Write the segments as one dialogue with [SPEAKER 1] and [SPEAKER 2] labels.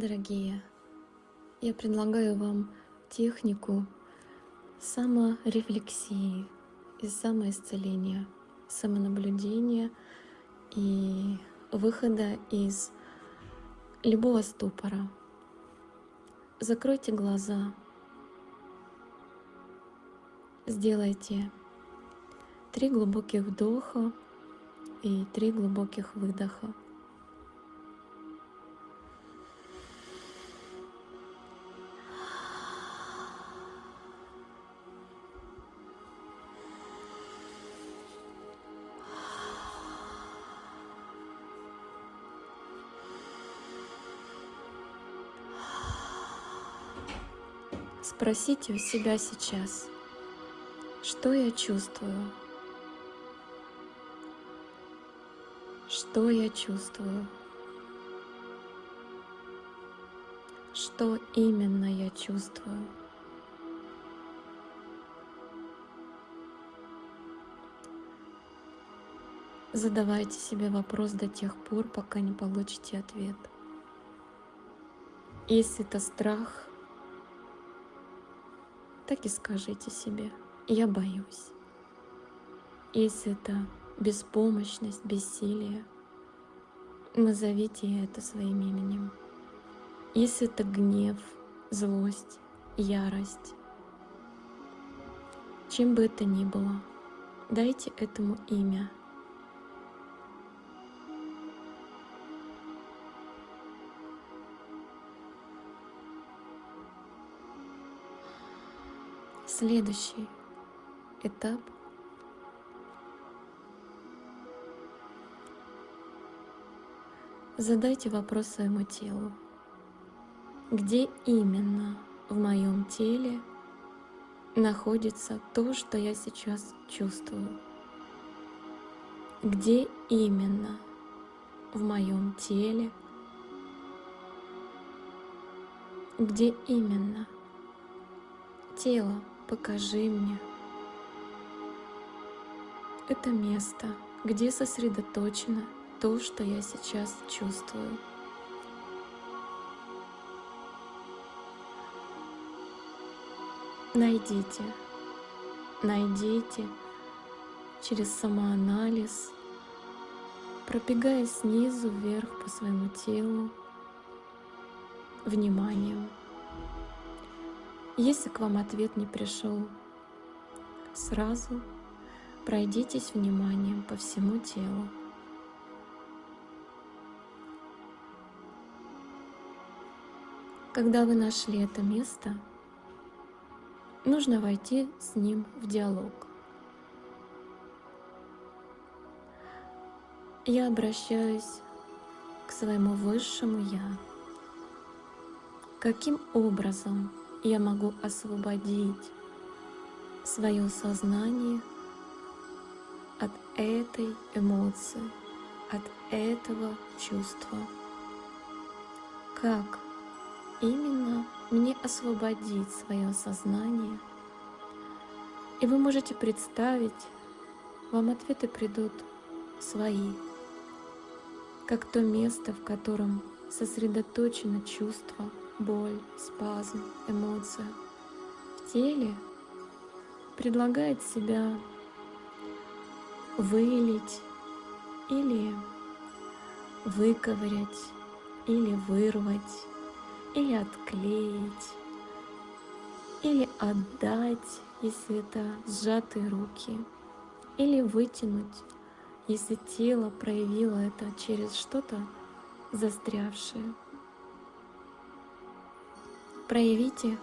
[SPEAKER 1] Дорогие, я предлагаю вам технику саморефлексии и самоисцеления, самонаблюдения и выхода из любого ступора. Закройте глаза, сделайте три глубоких вдоха и три глубоких выдоха. Спросите у себя сейчас, что я чувствую, что я чувствую, что именно я чувствую. Задавайте себе вопрос до тех пор, пока не получите ответ. Если это страх, так и скажите себе «я боюсь». Если это беспомощность, бессилие, назовите это своим именем. Если это гнев, злость, ярость, чем бы это ни было, дайте этому имя – Следующий этап Задайте вопрос своему телу. Где именно в моем теле находится то, что я сейчас чувствую? Где именно в моем теле? Где именно тело покажи мне. Это место, где сосредоточено то, что я сейчас чувствую. Найдите, найдите через самоанализ, пробегая снизу вверх по своему телу, вниманием. Если к вам ответ не пришел сразу, пройдитесь вниманием по всему телу. Когда вы нашли это место, нужно войти с ним в диалог. Я обращаюсь к своему высшему Я. Каким образом я могу освободить свое сознание от этой эмоции, от этого чувства. Как именно мне освободить свое сознание? И вы можете представить, вам ответы придут свои, как то место, в котором сосредоточено чувство – боль, спазм, эмоция в теле предлагает себя вылить или выковырять, или вырвать, или отклеить, или отдать, если это сжатые руки, или вытянуть, если тело проявило это через что-то застрявшее. Проявите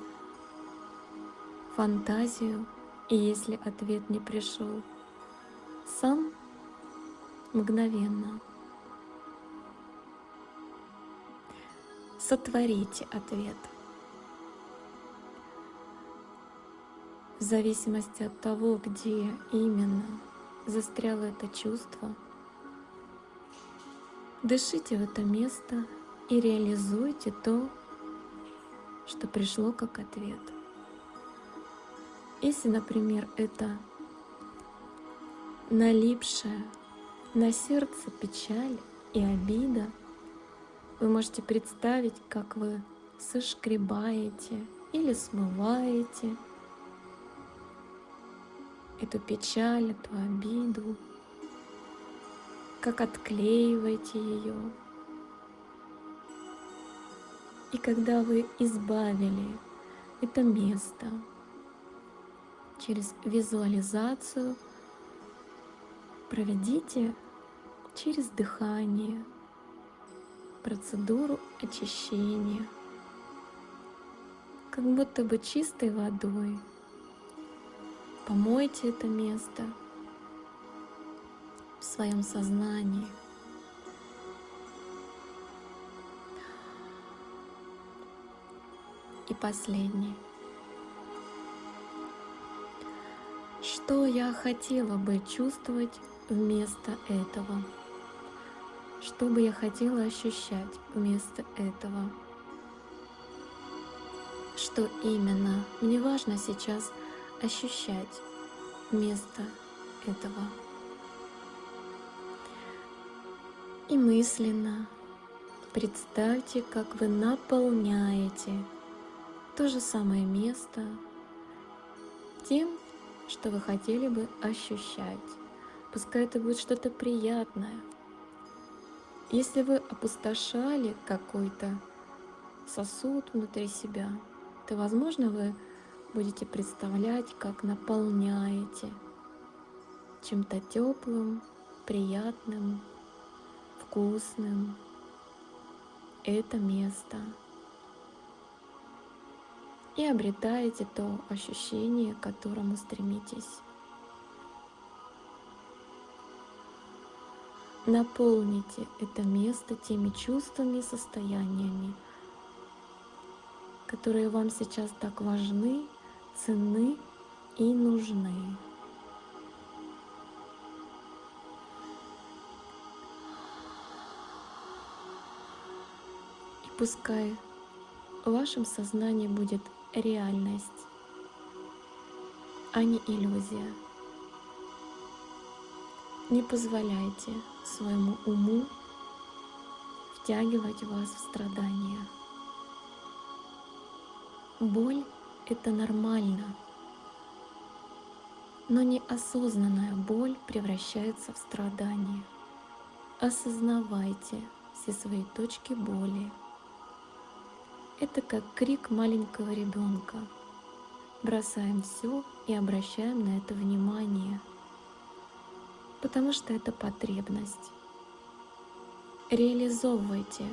[SPEAKER 1] фантазию, и если ответ не пришел, сам мгновенно сотворите ответ. В зависимости от того, где именно застряло это чувство, дышите в это место и реализуйте то, что пришло как ответ. Если, например, это налипшая на сердце печаль и обида, Вы можете представить, как вы сошкребаете или смываете эту печаль, эту обиду, как отклеиваете ее. И когда вы избавили это место через визуализацию, проведите через дыхание процедуру очищения, как будто бы чистой водой. Помойте это место в своем сознании. И последний. Что я хотела бы чувствовать вместо этого? Что бы я хотела ощущать вместо этого? Что именно мне важно сейчас ощущать вместо этого? И мысленно представьте, как вы наполняете то же самое место тем, что вы хотели бы ощущать. Пускай это будет что-то приятное, если вы опустошали какой-то сосуд внутри себя, то, возможно, вы будете представлять, как наполняете чем-то теплым, приятным, вкусным это место. И обретаете то ощущение, к которому стремитесь. Наполните это место теми чувствами и состояниями, которые вам сейчас так важны, ценны и нужны. И пускай в вашем сознании будет реальность, а не иллюзия. Не позволяйте своему уму втягивать вас в страдания. Боль — это нормально, но неосознанная боль превращается в страдание. Осознавайте все свои точки боли. Это как крик маленького ребенка. Бросаем все и обращаем на это внимание — потому что это потребность. Реализовывайте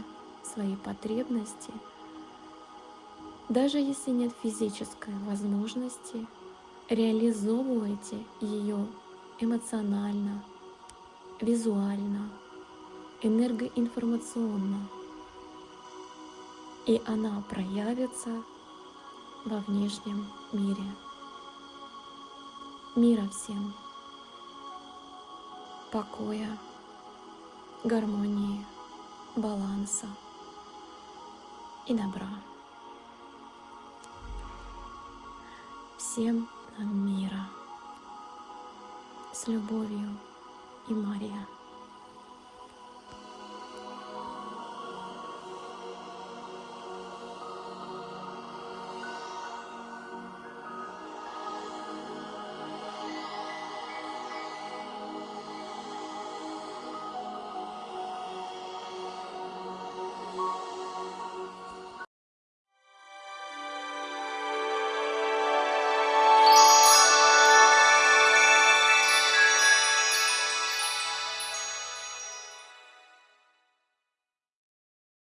[SPEAKER 1] свои потребности, даже если нет физической возможности, реализовывайте ее эмоционально, визуально, энергоинформационно, и она проявится во внешнем мире. Мира всем! покоя, гармонии, баланса и добра. Всем нам мира. С любовью.